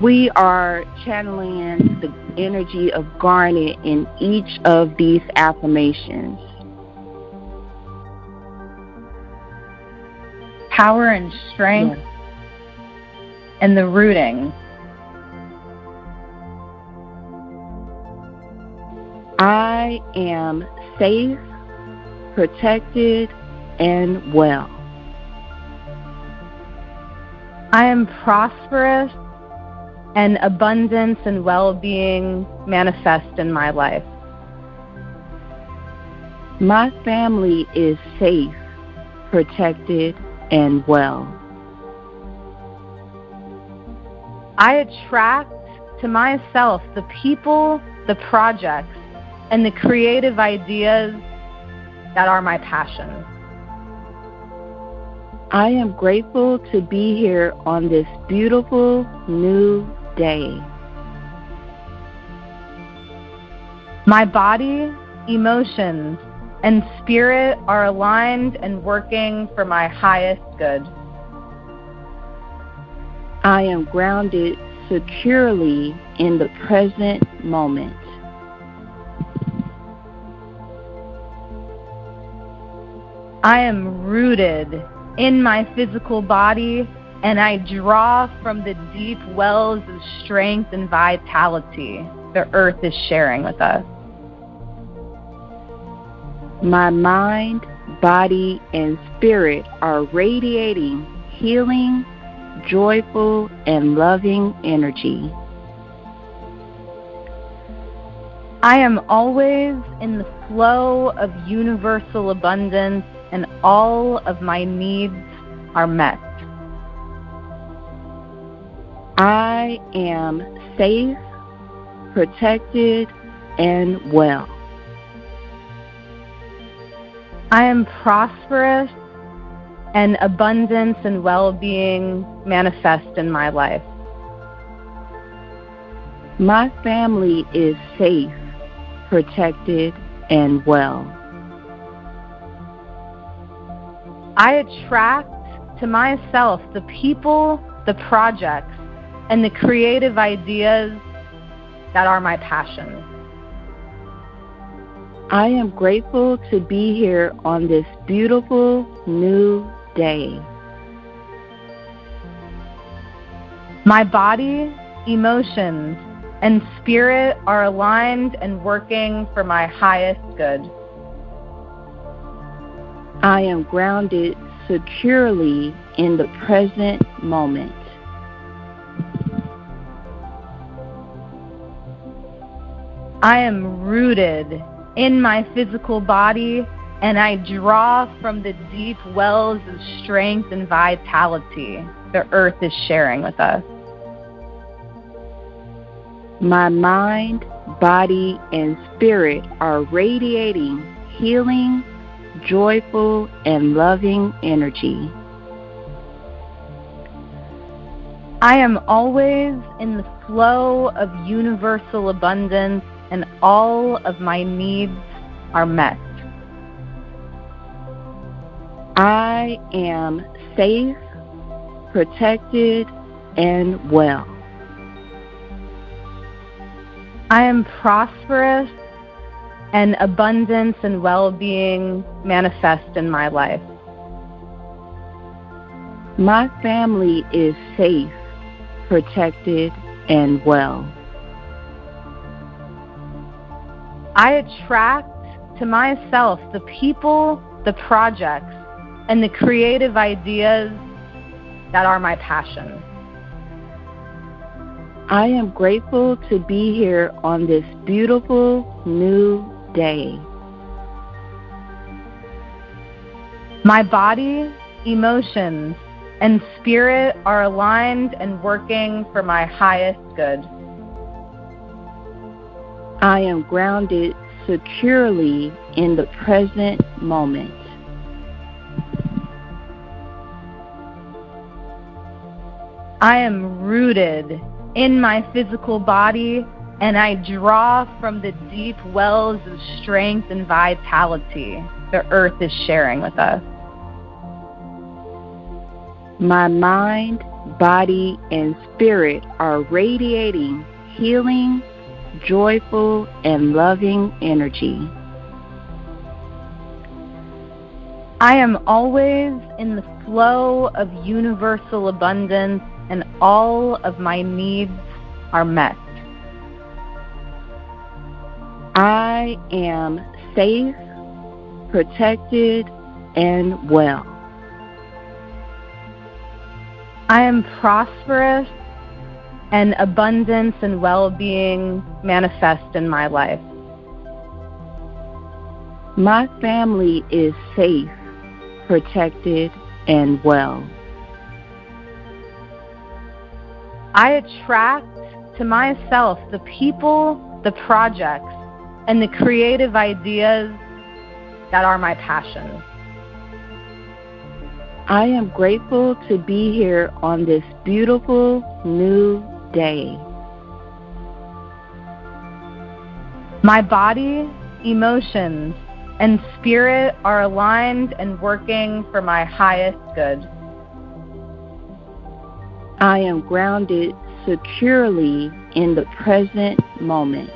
We are channeling the energy of Garnet in each of these affirmations. Power and strength Yes. and the rooting. I am safe, protected, and well. I am prosperous and abundance and well being manifest in my life. My family is safe, protected, and well. I attract to myself the people, the projects, and the creative ideas that are my passion. I am grateful to be here on this beautiful new day. My body, emotions, and spirit are aligned and working for my highest good. I am grounded securely in the present moment. I am rooted in my physical body and I draw from the deep wells of strength and vitality the earth is sharing with us. My mind, body, and spirit are radiating healing, joyful, and loving energy. I am always in the flow of universal abundance and all of my needs are met. I am safe, protected, and well. I am prosperous and abundance and well being manifest in my life. My family is safe, protected, and well. I attract to myself the people, the projects, and the creative ideas that are my passion. I am grateful to be here on this beautiful new day. My body, emotions, and spirit are aligned and working for my highest good. I am grounded securely in the present moment. I am rooted in my physical body and I draw from the deep wells of strength and vitality the earth is sharing with us. My mind, body, and spirit are radiating healing, joyful, and loving energy. I am always in the flow of universal abundance and all of my needs are met. I am safe, protected, and well. I am prosperous and abundance and well being manifest in my life. My family is safe, protected, and well. I attract to myself the people, the projects, and the creative ideas that are my passion. I am grateful to be here on this beautiful new day. My body, emotions, and spirit are aligned and working for my highest good. I am grounded securely in the present moment. I am rooted in my physical body and I draw from the deep wells of strength and vitality the earth is sharing with us. My mind, body, and spirit are radiating healing, joyful, and loving energy. I am always in the flow of universal abundance, and all of my needs are met. I am safe, protected, and well. I am prosperous, and abundance and well being manifest in my life. My family is safe, protected, and well. I attract to myself the people, the projects, and the creative ideas that are my passion. I am grateful to be here on this beautiful new day. My body, emotions, and spirit are aligned and working for my highest good. I am grounded securely in the present moment.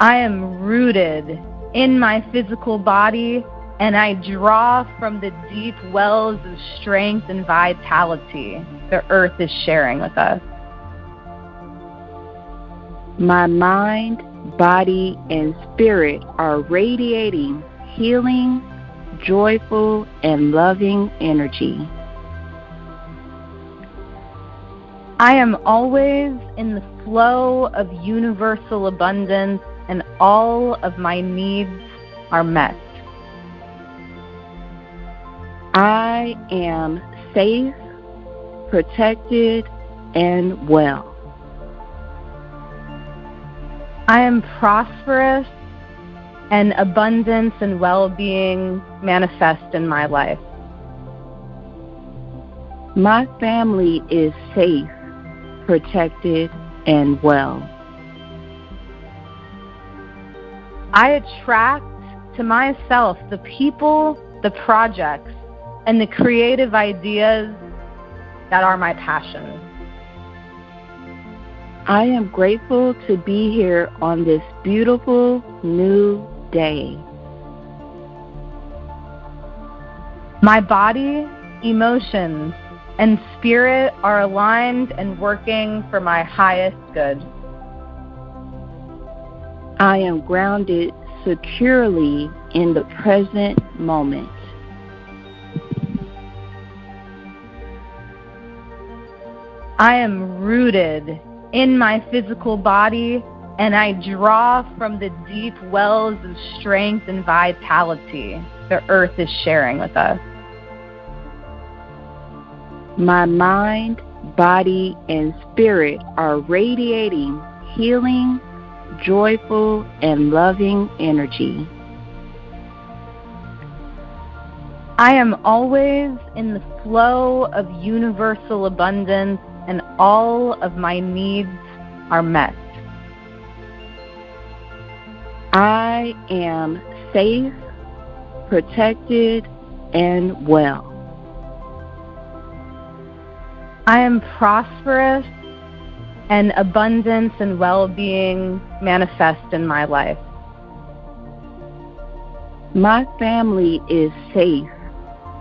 I am rooted in my physical body and I draw from the deep wells of strength and vitality the earth is sharing with us. My mind, body, and spirit are radiating healing, joyful, and loving energy. I am always in the flow of universal abundance, and all of my needs are met. I am safe, protected, and well. I am prosperous, and abundance and well being manifest in my life. My family is safe, protected, and well. I attract to myself the people, the projects, and the creative ideas that are my passion. I am grateful to be here on this beautiful new day. My body, emotions, and spirit are aligned and working for my highest good. I am grounded securely in the present moment. I am rooted in my physical body and I draw from the deep wells of strength and vitality the earth is sharing with us. My mind, body, and spirit are radiating healing, joyful, and loving energy. I am always in the flow of universal abundance, and all of my needs are met. I am safe, protected, and well. I am prosperous, and abundance and well being manifest in my life. My family is safe,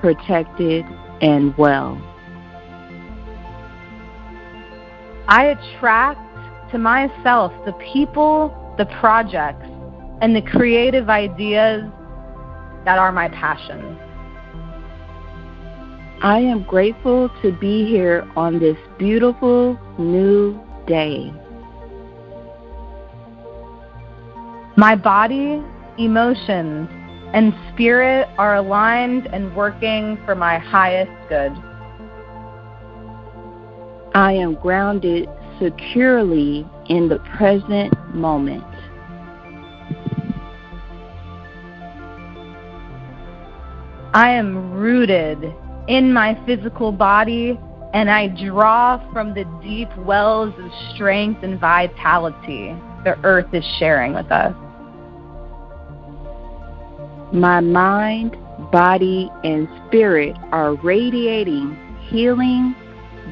protected, and well. I attract to myself the people, the projects, and the creative ideas that are my passion. I am grateful to be here on this beautiful new day. My body, emotions, and spirit are aligned and working for my highest good. I am grounded securely in the present moment. I am rooted in my physical body and I draw from the deep wells of strength and vitality the earth is sharing with us. My mind, body, and spirit are radiating healing,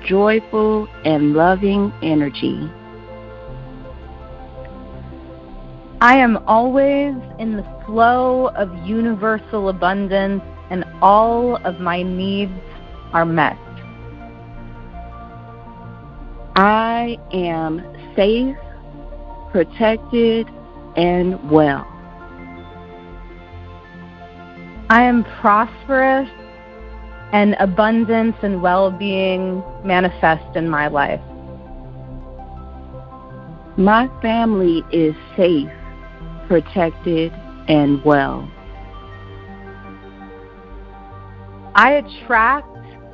joyful, and loving energy. I am always in the flow of universal abundance, and all of my needs are met. I am safe, protected, and well. I am prosperous, and abundance and well being manifest in my life. My family is safe, protected, and well. I attract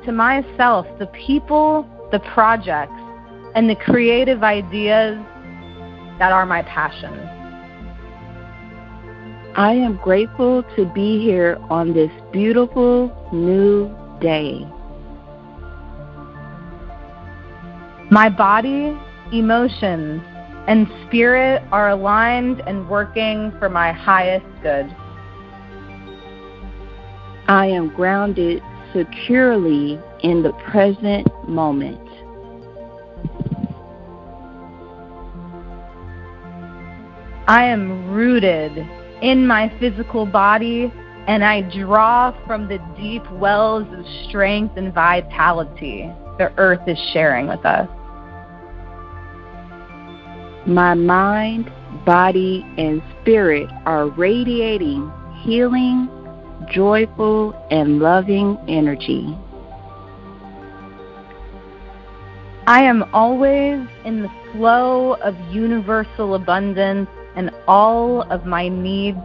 to myself the people, the projects, and the creative ideas that are my passion. I am grateful to be here on this beautiful new day. My body, emotions, and spirit are aligned and working for my highest good. I am grounded securely in the present moment. I am rooted in my physical body and I draw from the deep wells of strength and vitality the earth is sharing with us. My mind, body, and spirit are radiating healing, joyful, and loving energy. I am always in the flow of universal abundance, and all of my needs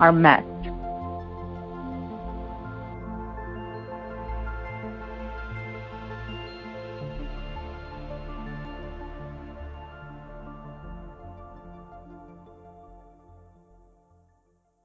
are met.